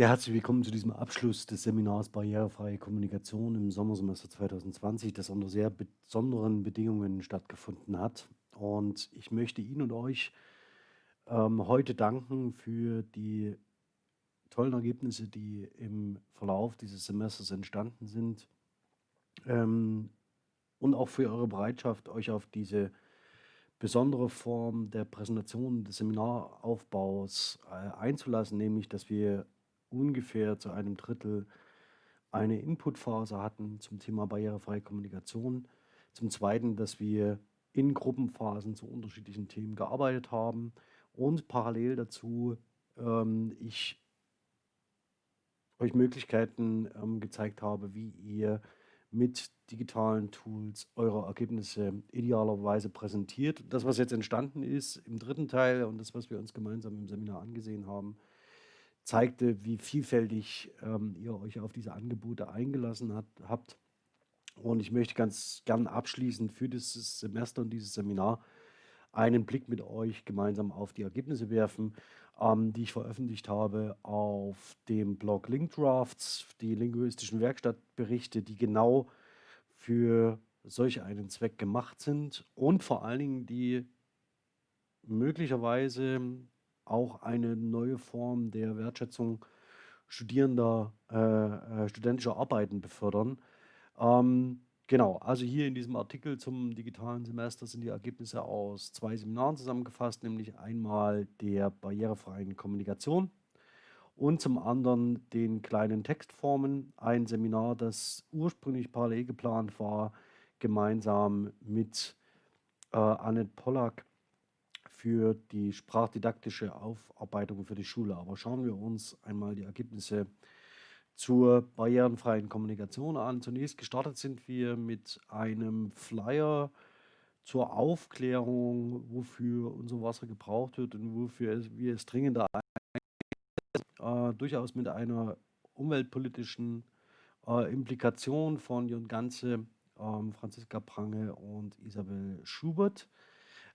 Ja, herzlich willkommen zu diesem Abschluss des Seminars Barrierefreie Kommunikation im Sommersemester 2020, das unter sehr besonderen Bedingungen stattgefunden hat. Und ich möchte Ihnen und euch ähm, heute danken für die tollen Ergebnisse, die im Verlauf dieses Semesters entstanden sind ähm, und auch für eure Bereitschaft, euch auf diese besondere Form der Präsentation des Seminaraufbaus äh, einzulassen, nämlich dass wir ungefähr zu einem Drittel eine Inputphase hatten zum Thema barrierefreie Kommunikation. Zum Zweiten, dass wir in Gruppenphasen zu unterschiedlichen Themen gearbeitet haben und parallel dazu ähm, ich euch Möglichkeiten ähm, gezeigt habe, wie ihr mit digitalen Tools eure Ergebnisse idealerweise präsentiert. Das, was jetzt entstanden ist im dritten Teil und das, was wir uns gemeinsam im Seminar angesehen haben, zeigte, wie vielfältig ähm, ihr euch auf diese Angebote eingelassen hat, habt. Und ich möchte ganz gern abschließend für dieses Semester und dieses Seminar einen Blick mit euch gemeinsam auf die Ergebnisse werfen, ähm, die ich veröffentlicht habe auf dem Blog Link Drafts, die linguistischen Werkstattberichte, die genau für solch einen Zweck gemacht sind und vor allen Dingen die möglicherweise auch eine neue Form der Wertschätzung studierender, äh, äh, studentischer Arbeiten befördern. Ähm, genau, also hier in diesem Artikel zum digitalen Semester sind die Ergebnisse aus zwei Seminaren zusammengefasst, nämlich einmal der barrierefreien Kommunikation und zum anderen den kleinen Textformen, ein Seminar, das ursprünglich parallel geplant war, gemeinsam mit äh, Annette Pollack für die sprachdidaktische Aufarbeitung für die Schule. Aber schauen wir uns einmal die Ergebnisse zur barrierenfreien Kommunikation an. Zunächst gestartet sind wir mit einem Flyer zur Aufklärung, wofür unser Wasser gebraucht wird und wofür es, wir es dringender äh, durchaus mit einer umweltpolitischen äh, Implikation von Jürgen Ganze, ähm, Franziska Prange und Isabel Schubert.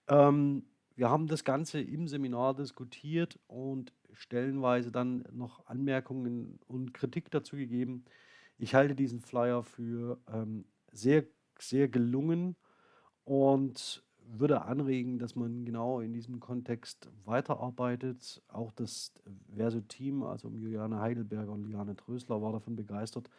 Ähm, wir haben das Ganze im Seminar diskutiert und stellenweise dann noch Anmerkungen und Kritik dazu gegeben. Ich halte diesen Flyer für ähm, sehr, sehr gelungen und würde anregen, dass man genau in diesem Kontext weiterarbeitet. Auch das Verso-Team, also Juliane Heidelberger und Liane Trösler, war davon begeistert.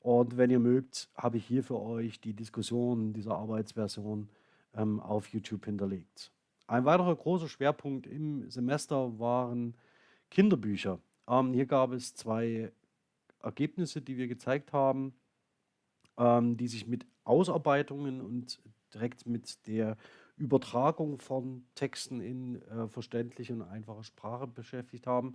Und wenn ihr mögt, habe ich hier für euch die Diskussion dieser Arbeitsversion ähm, auf YouTube hinterlegt. Ein weiterer großer Schwerpunkt im Semester waren Kinderbücher. Ähm, hier gab es zwei Ergebnisse, die wir gezeigt haben, ähm, die sich mit Ausarbeitungen und direkt mit der Übertragung von Texten in äh, verständliche und einfache Sprache beschäftigt haben.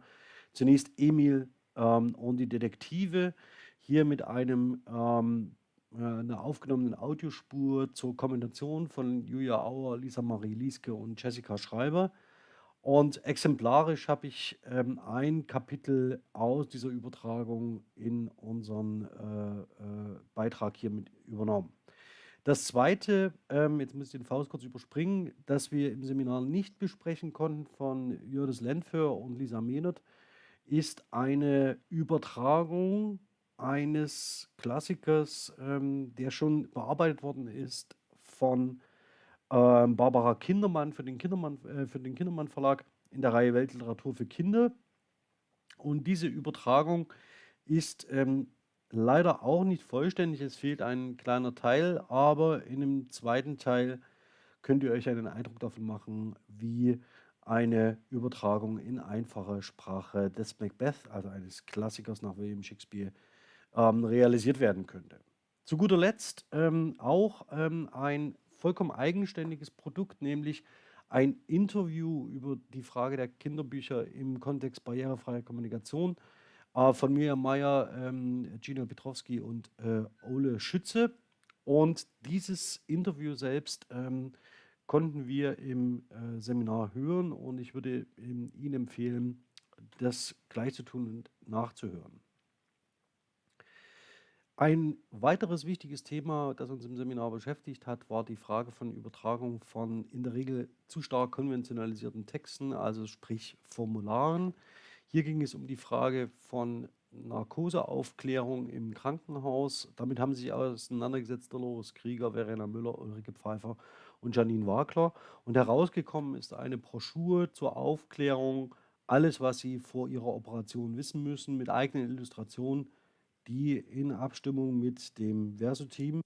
Zunächst Emil ähm, und die Detektive, hier mit einem ähm, äh, einer aufgenommenen Audiospur zur Kombination von Julia Auer, Lisa Marie Lieske und Jessica Schreiber. Und exemplarisch habe ich ähm, ein Kapitel aus dieser Übertragung in unseren äh, äh, Beitrag hier mit übernommen. Das zweite, ähm, jetzt muss ich den Faust kurz überspringen, das wir im Seminar nicht besprechen konnten von Jördis Lentför und Lisa Mehnert, ist eine Übertragung eines Klassikers, ähm, der schon bearbeitet worden ist von ähm, Barbara Kindermann für den Kindermann, äh, für den Kindermann Verlag in der Reihe Weltliteratur für Kinder. Und diese Übertragung ist ähm, leider auch nicht vollständig. Es fehlt ein kleiner Teil, aber in dem zweiten Teil könnt ihr euch einen Eindruck davon machen, wie eine Übertragung in einfache Sprache des Macbeth, also eines Klassikers nach William Shakespeare, ähm, realisiert werden könnte. Zu guter Letzt ähm, auch ähm, ein vollkommen eigenständiges Produkt, nämlich ein Interview über die Frage der Kinderbücher im Kontext barrierefreier Kommunikation äh, von Miriam Meyer, ähm, Gino Petrowski und äh, Ole Schütze. Und dieses Interview selbst ähm, konnten wir im äh, Seminar hören und ich würde ähm, Ihnen empfehlen, das gleich zu tun und nachzuhören. Ein weiteres wichtiges Thema, das uns im Seminar beschäftigt hat, war die Frage von Übertragung von in der Regel zu stark konventionalisierten Texten, also sprich Formularen. Hier ging es um die Frage von Narkoseaufklärung im Krankenhaus. Damit haben sich auseinandergesetzt Dolores Krieger, Verena Müller, Ulrike Pfeiffer und Janine Wagler. Und herausgekommen ist eine Broschüre zur Aufklärung, alles, was Sie vor Ihrer Operation wissen müssen, mit eigenen Illustrationen, die in Abstimmung mit dem Verso-Team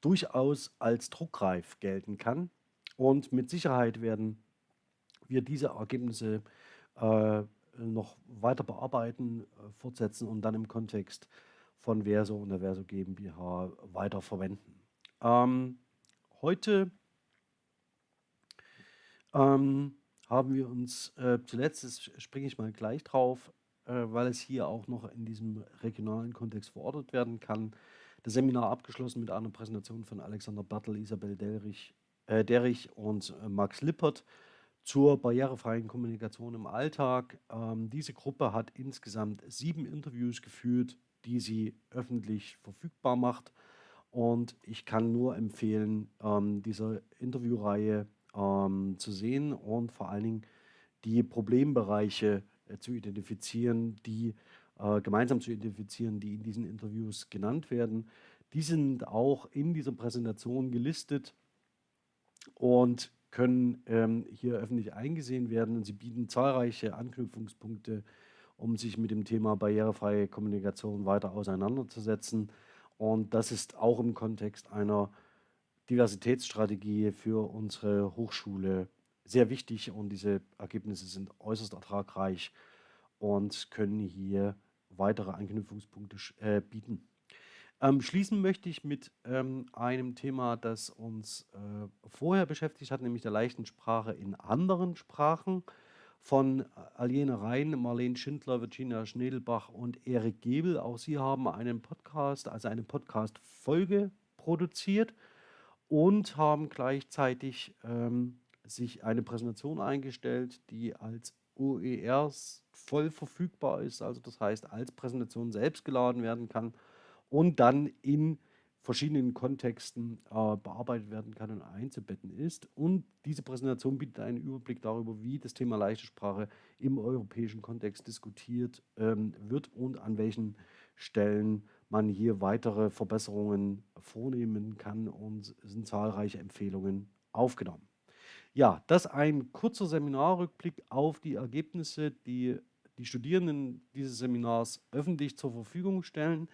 durchaus als druckreif gelten kann. Und mit Sicherheit werden wir diese Ergebnisse äh, noch weiter bearbeiten, äh, fortsetzen und dann im Kontext von Verso und der Verso GmbH weiter verwenden. Ähm, heute ähm, haben wir uns äh, zuletzt, das springe ich mal gleich drauf, äh, weil es hier auch noch in diesem regionalen Kontext verortet werden kann, das Seminar abgeschlossen mit einer Präsentation von Alexander Bertel, Isabel Derrich, äh, Derrich und äh, Max Lippert zur barrierefreien Kommunikation im Alltag. Ähm, diese Gruppe hat insgesamt sieben Interviews geführt, die sie öffentlich verfügbar macht. Und ich kann nur empfehlen, ähm, diese Interviewreihe ähm, zu sehen und vor allen Dingen die Problembereiche äh, zu identifizieren, die äh, gemeinsam zu identifizieren, die in diesen Interviews genannt werden. Die sind auch in dieser Präsentation gelistet und können ähm, hier öffentlich eingesehen werden und sie bieten zahlreiche Anknüpfungspunkte, um sich mit dem Thema barrierefreie Kommunikation weiter auseinanderzusetzen. Und das ist auch im Kontext einer Diversitätsstrategie für unsere Hochschule sehr wichtig und diese Ergebnisse sind äußerst ertragreich und können hier weitere Anknüpfungspunkte äh, bieten. Ähm, schließen möchte ich mit ähm, einem Thema, das uns äh, vorher beschäftigt hat, nämlich der leichten Sprache in anderen Sprachen von Aliene Rhein, Marlene Schindler, Virginia Schnedelbach und Erik Gebel. Auch sie haben einen Podcast, also eine Podcast-Folge produziert und haben gleichzeitig ähm, sich eine Präsentation eingestellt, die als OERs voll verfügbar ist, also das heißt als Präsentation selbst geladen werden kann und dann in verschiedenen Kontexten äh, bearbeitet werden kann und einzubetten ist. Und diese Präsentation bietet einen Überblick darüber, wie das Thema leichte Sprache im europäischen Kontext diskutiert ähm, wird und an welchen Stellen man hier weitere Verbesserungen vornehmen kann und sind zahlreiche Empfehlungen aufgenommen. Ja, das ein kurzer Seminarrückblick auf die Ergebnisse, die die Studierenden dieses Seminars öffentlich zur Verfügung stellen.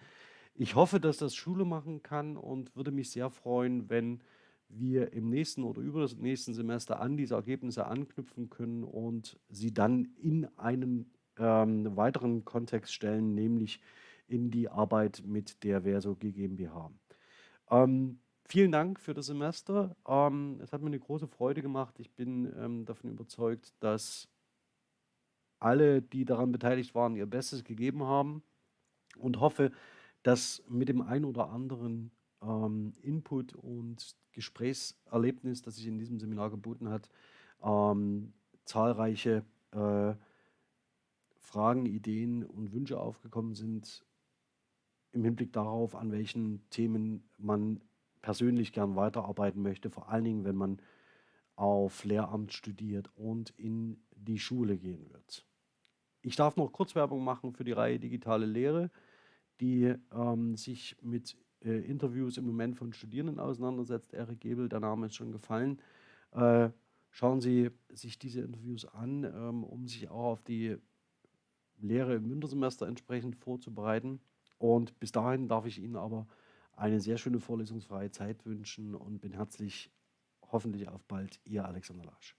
Ich hoffe, dass das Schule machen kann und würde mich sehr freuen, wenn wir im nächsten oder über das nächsten Semester an diese Ergebnisse anknüpfen können und sie dann in einen ähm, weiteren Kontext stellen, nämlich in die Arbeit mit der Verso GmbH. Ähm, vielen Dank für das Semester. Ähm, es hat mir eine große Freude gemacht. Ich bin ähm, davon überzeugt, dass alle, die daran beteiligt waren, ihr Bestes gegeben haben und hoffe, dass mit dem ein oder anderen ähm, Input und Gesprächserlebnis, das sich in diesem Seminar geboten hat, ähm, zahlreiche äh, Fragen, Ideen und Wünsche aufgekommen sind im Hinblick darauf, an welchen Themen man persönlich gern weiterarbeiten möchte, vor allen Dingen, wenn man auf Lehramt studiert und in die Schule gehen wird. Ich darf noch Kurzwerbung machen für die Reihe Digitale Lehre, die ähm, sich mit äh, Interviews im Moment von Studierenden auseinandersetzt. Erik Gebel, der Name ist schon gefallen. Äh, schauen Sie sich diese Interviews an, ähm, um sich auch auf die Lehre im Wintersemester entsprechend vorzubereiten. Und bis dahin darf ich Ihnen aber eine sehr schöne vorlesungsfreie Zeit wünschen und bin herzlich hoffentlich auf bald, Ihr Alexander Lasch.